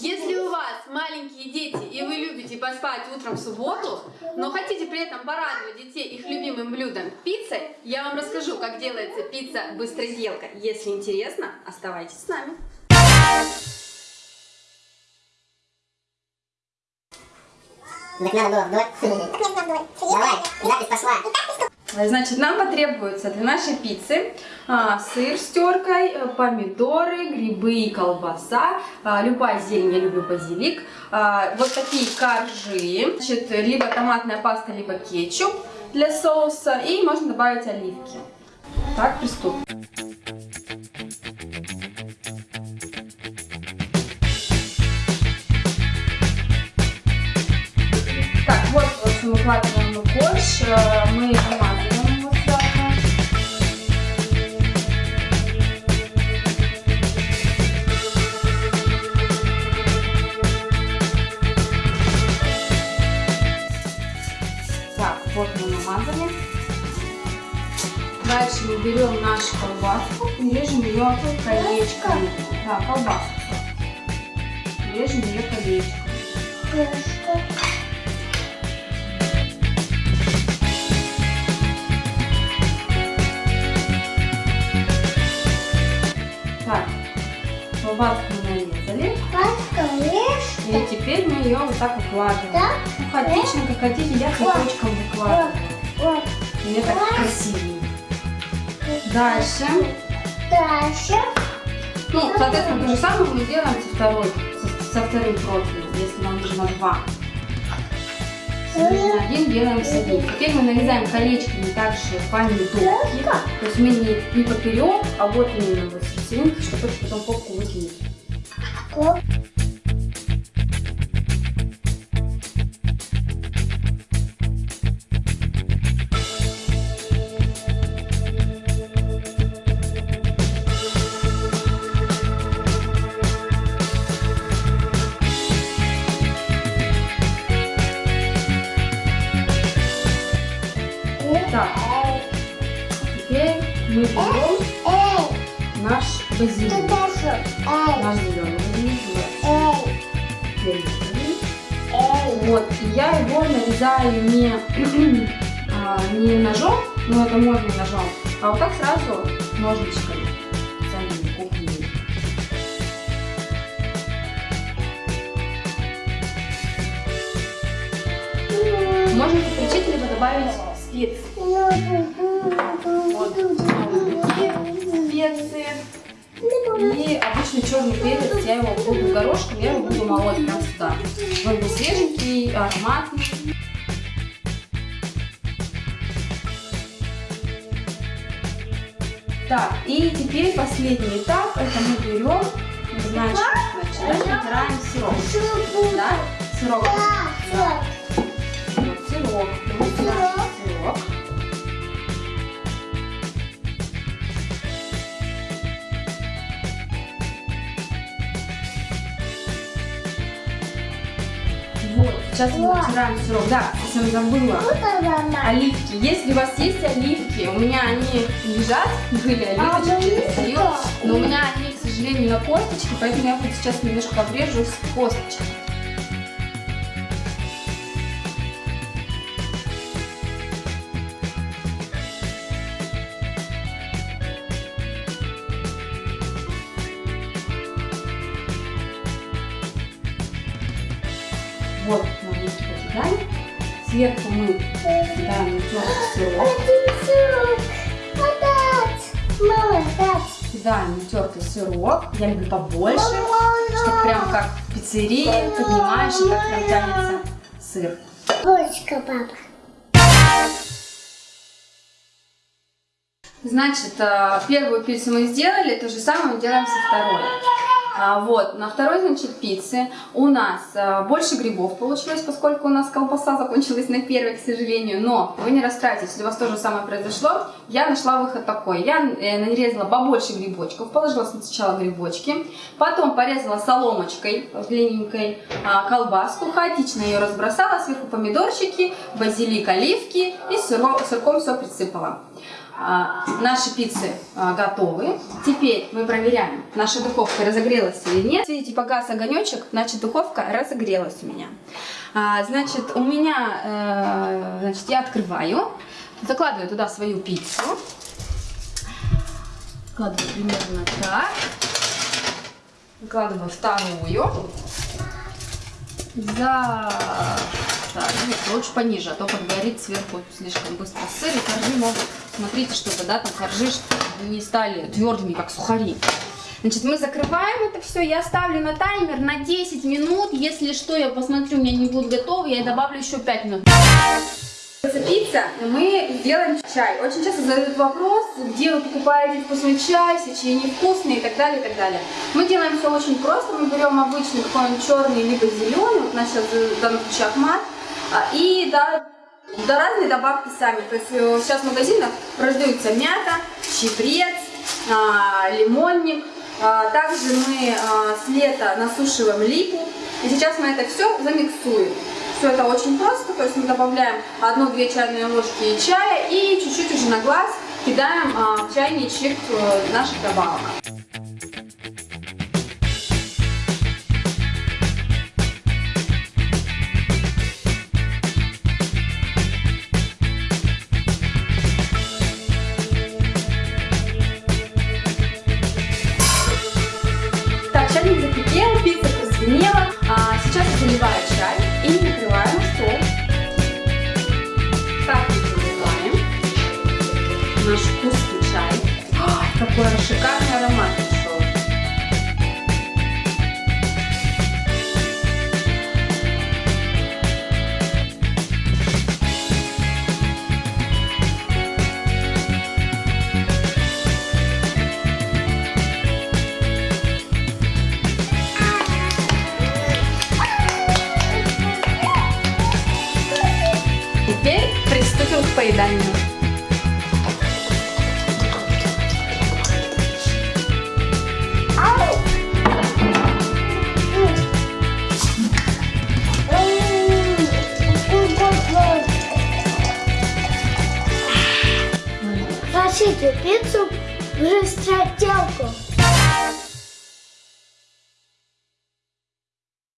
Если у вас маленькие дети и вы любите поспать утром в субботу, но хотите при этом порадовать детей их любимым блюдом пиццей, я вам расскажу, как делается пицца быстроделка. Если интересно, оставайтесь с нами. Так надо было вдоль. Давай, запись пошла. Значит, нам потребуется для нашей пиццы а, сыр с теркой, э, помидоры, грибы и колбаса, а, любая зелень, я люблю базилик, а, вот такие коржи, значит, либо томатная паста, либо кетчуп для соуса, и можно добавить оливки. Так, приступим. Так, вот, в общем, укладываем мы корж, э, мы намазываем Дальше мы берем нашу колбаску и режем ее колечками. Да, колбаску. Режем ее колечками. Так, колбаску мы нарезали. И теперь мы ее вот так укладываем. Да? Ну, хаотично, как хотите, я цветочком выкладываю. Мне так красивее. Дальше. Дальше. Ну, соответственно, то же самое мы делаем со, второй, со, со вторым профилем, если нам нужно два. Нужно один, делаем с одним. Теперь мы нарезаем колечками также помидорки. То есть мы не, не поперек, а вот именно вот серединки, чтобы это потом попку выкинуть. Так, теперь мы берем наш базилик. Наш зеленый базилик. Вот, и я его нарезаю не, а, не ножом, ну это можно ножом, а вот так сразу ножничками. Добавить специи. Вот, специи. И обычный черный перец, я его буду горошком, я его буду молоть сюда. Он будет свеженький, ароматный. Так, и теперь последний этап, это мы берем, значит, значит, натираем сироп. Да? Сироп. Сейчас мы натираем сироп. Да, совсем забыла. Оливки. Если у вас есть оливки, у меня они лежат, были оливочки, я достаю, но у меня они, к сожалению, на косточке, поэтому я вот сейчас немножко обрежу с косточек. Вот, покидаем. Сверху мы кидаем натертый сироп. Кидаем натертый сироп. Я люблю побольше, чтобы прям как в пиццерии поднимаешь и как прям тянется сыр. Бочка, папа. Значит, э, первую пиццу мы сделали, то же самое мы делаем со второй. А, Вот, на второй, значит, пицце у нас э, больше грибов получилось, поскольку у нас колбаса закончилась на первой, к сожалению. Но вы не расстраивайтесь, если у вас то же самое произошло. Я нашла выход такой. Я э, нарезала побольше грибочков, положила сначала грибочки, потом порезала соломочкой длинненькой а, колбаску, хаотично ее разбросала, сверху помидорчики, базилик, оливки и сырком все присыпала. А, наши пиццы а, готовы. Теперь мы проверяем, наша духовка разогрелась или нет. Видите, погас огонечек, значит духовка разогрелась у меня. А, значит, у меня, э, значит, я открываю, закладываю туда свою пиццу. Складываю примерно так. Выкладываю вторую. За... Так, нет, лучше пониже, а то подгорит сверху слишком быстро сыр, и коржи могут, смотрите, чтобы, да, там коржи не стали твердыми, как сухари. Значит, мы закрываем это все, я ставлю на таймер на 10 минут, если что, я посмотрю, у меня не будут готовы, я добавлю еще 5 минут. Пицца, мы сделаем чай. Очень часто задают вопрос, где вы покупаете вкусный чай, если чай невкусный и так далее, и так далее. Мы делаем все очень просто. Мы берем обычный какой-нибудь черный, либо зеленый, вот у нас сейчас в данном случае ахмат, а, и да, да разные добавки сами. То есть э, сейчас в магазинах продаются мята, чебрец, а, лимонник. А, Также мы а, с лета насушиваем липу. И сейчас мы это все замиксуем. Все это очень просто, то есть мы добавляем 1-2 чайные ложки чая и чуть-чуть уже на глаз кидаем в чайничек э, наших добавок. Наш вкусный чай. Ой, какой шикарный аромат пришел. Теперь приступим к поеданию. Хотите пиццу в быстротелку?